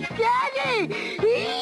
Daddy! Daddy!